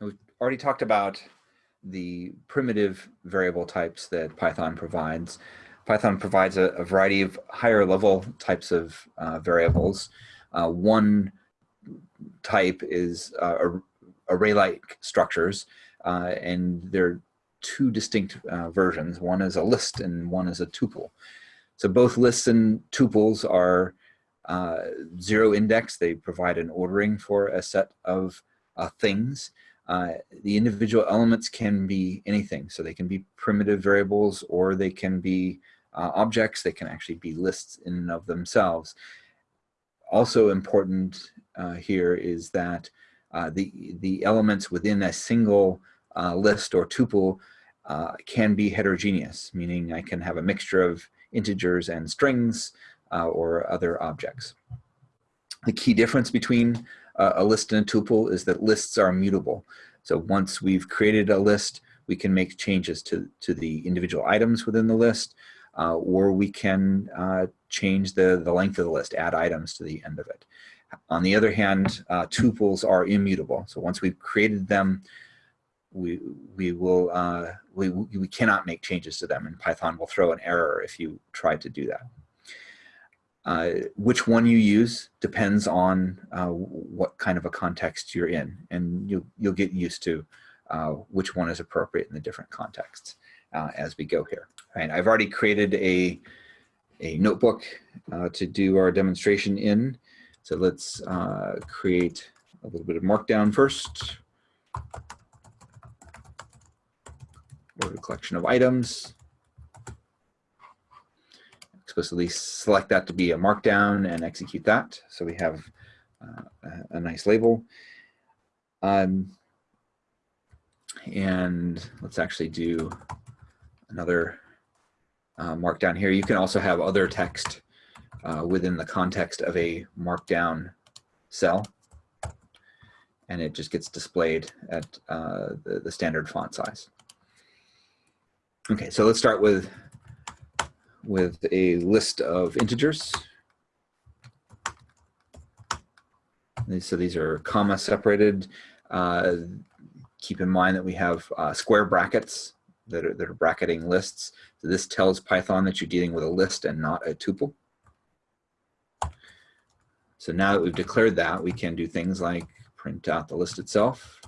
We've already talked about the primitive variable types that Python provides. Python provides a, a variety of higher level types of uh, variables. Uh, one type is uh, array-like structures, uh, and there are two distinct uh, versions. One is a list and one is a tuple. So both lists and tuples are uh, zero index. They provide an ordering for a set of things. Uh, the individual elements can be anything. So they can be primitive variables or they can be uh, objects. They can actually be lists in and of themselves. Also important uh, here is that uh, the, the elements within a single uh, list or tuple can be heterogeneous, meaning I can have a mixture of integers and strings or other objects. The key difference between uh, a list and a tuple is that lists are mutable. So once we've created a list, we can make changes to, to the individual items within the list, uh, or we can uh, change the, the length of the list, add items to the end of it. On the other hand, uh, tuples are immutable. So once we've created them, we, we will, uh, we, we cannot make changes to them and Python will throw an error if you try to do that. Uh, which one you use depends on uh, what kind of a context you're in, and you'll, you'll get used to uh, which one is appropriate in the different contexts uh, as we go here. Right, I've already created a, a notebook uh, to do our demonstration in, so let's create a little bit of markdown first. Or a collection of items explicitly select that to be a markdown and execute that. So we have uh, a, nice label. Um, and let's actually do another uh, markdown here. You can also have other text uh, within the context of a markdown cell. And it just gets displayed at uh, the, the standard font size. Okay, so let's start with with a list of integers. So these are comma separated. Uh, keep in mind that we have uh, square brackets that are, that are bracketing lists. So this tells Python that you're dealing with a list and not a tuple. So now that we've declared that, we can do things like print out the list itself.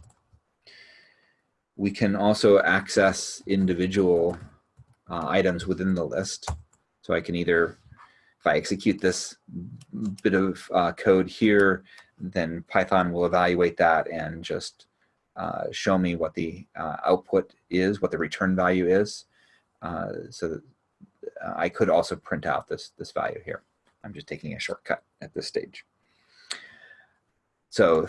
We can also access individual uh, items within the list. So I can either, if I execute this bit of uh, code here, then Python will evaluate that and just uh, show me what the uh, output is, what the return value is. Uh, so uh, I could also print out this, this value here. I'm just taking a shortcut at this stage. So,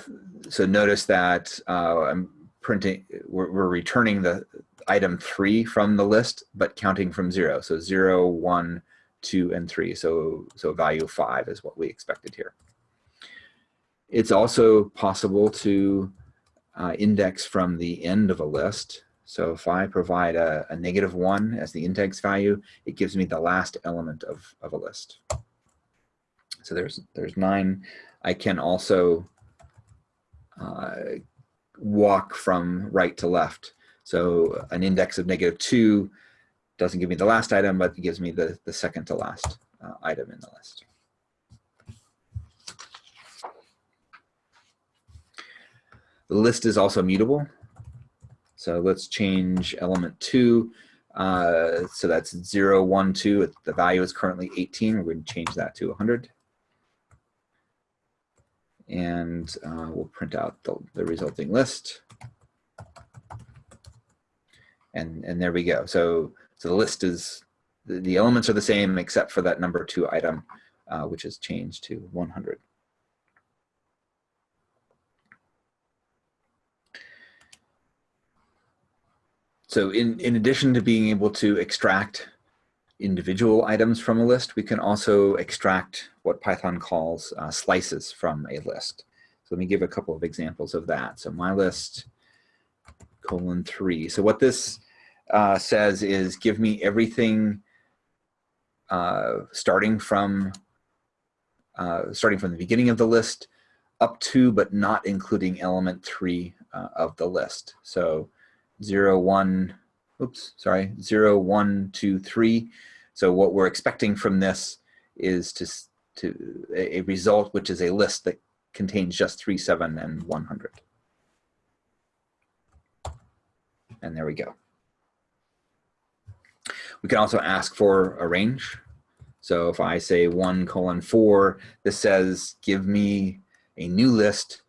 so notice that uh, I'm printing, we're, we're, returning the item three from the list, but counting from zero. So zero, one, two, and three. So, so value five is what we expected here. It's also possible to uh, index from the end of a list. So if I provide a, a, negative one as the index value, it gives me the last element of, of a list. So there's, there's nine. I can also uh, walk from right to left. So an index of negative two doesn't give me the last item, but it gives me the, the second to last uh, item in the list. The list is also mutable. So let's change element two. Uh, so that's zero, one, two. The value is currently 18. We're going to change that to 100. And uh, we'll print out the, the resulting list. And, and there we go. So so the list is, the, elements are the same except for that number two item, uh, which is changed to 100. So in, in addition to being able to extract individual items from a list, we can also extract what Python calls uh, slices from a list. So let me give a couple of examples of that. So my list colon three. So what this uh, says is give me everything uh, starting from uh, starting from the beginning of the list up to but not including element three uh, of the list. So 0, 1, oops, sorry, 0, 1, 2, 3. So what we're expecting from this is to, to a result which is a list that contains just 3, 7, and 100. And there we go. We can also ask for a range. So if I say 1 colon 4, this says give me a new list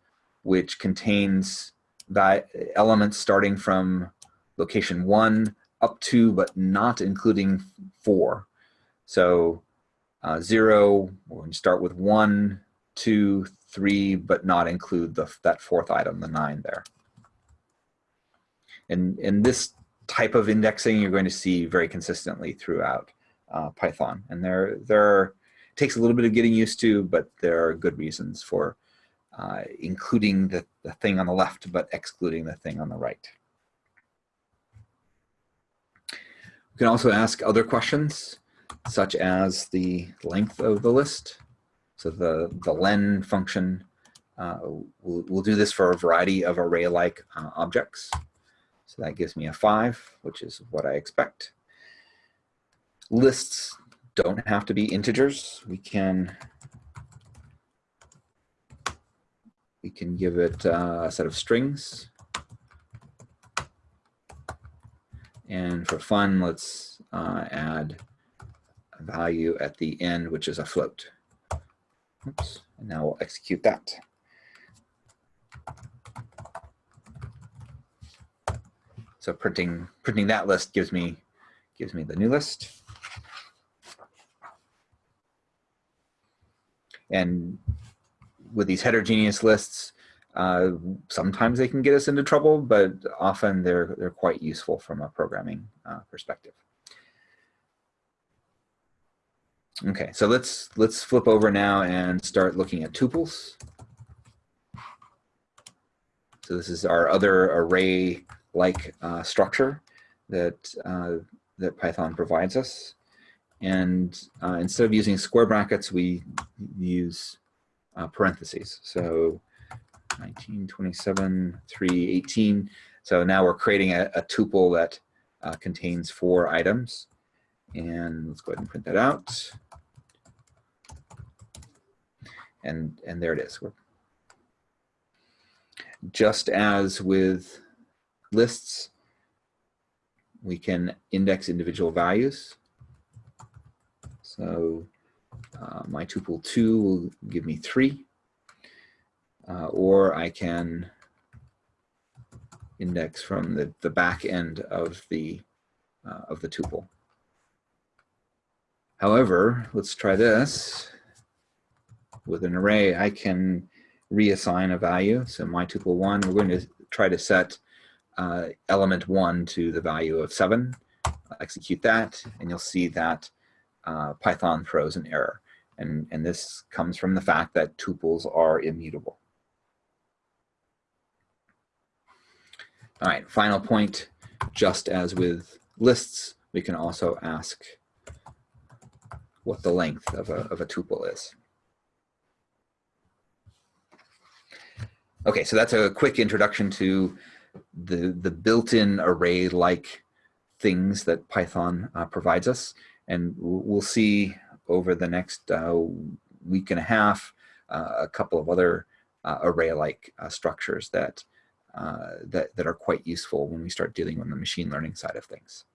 which contains that elements starting from location 1 up to but not including 4. So uh, 0, we're going to start with one, two, three, but not include the, that fourth item, the 9 there. And, and this type of indexing you're going to see very consistently throughout uh, Python. And there, there are, it takes a little bit of getting used to, but there are good reasons for uh, including the, the thing on the left, but excluding the thing on the right. We can also ask other questions, such as the length of the list. So the, the len function uh, will we'll, do this for a variety of array-like uh, objects. So that gives me a five, which is what I expect. Lists don't have to be integers. We can we can give it uh, a set of strings. And for fun, let's uh, add a value at the end, which is a float. Oops, and now we'll execute that. So printing printing that list gives me gives me the new list. And with these heterogeneous lists, uh, sometimes they can get us into trouble, but often they're, they're quite useful from a programming uh, perspective. Okay, so let's let's flip over now and start looking at tuples. So this is our other array-like uh, structure that uh, that Python provides us. And uh, instead of using square brackets, we use uh, parentheses. So 1927, 318. So now we're creating a, a tuple that uh, contains four items. And let's go ahead and print that out. And, and there it is. We're, just as with lists, we can index individual values. So uh, my tuple 2 will give me 3. Uh, or I can index from the, the back end of the, uh, of the tuple. However, let's try this. With an array, I can reassign a value. So my tuple 1, we're going to try to set uh, element 1 to the value of 7. I'll execute that, and you'll see that uh, Python throws an error. And, and this comes from the fact that tuples are immutable. All right, final point, just as with lists, we can also ask what the length of a, of a tuple is. Okay, so that's a quick introduction to the, the built-in array-like things that Python uh, provides us. And we'll see over the next uh, week and a half uh, a couple of other uh, array-like uh, structures that, uh, that, that are quite useful when we start dealing with the machine learning side of things.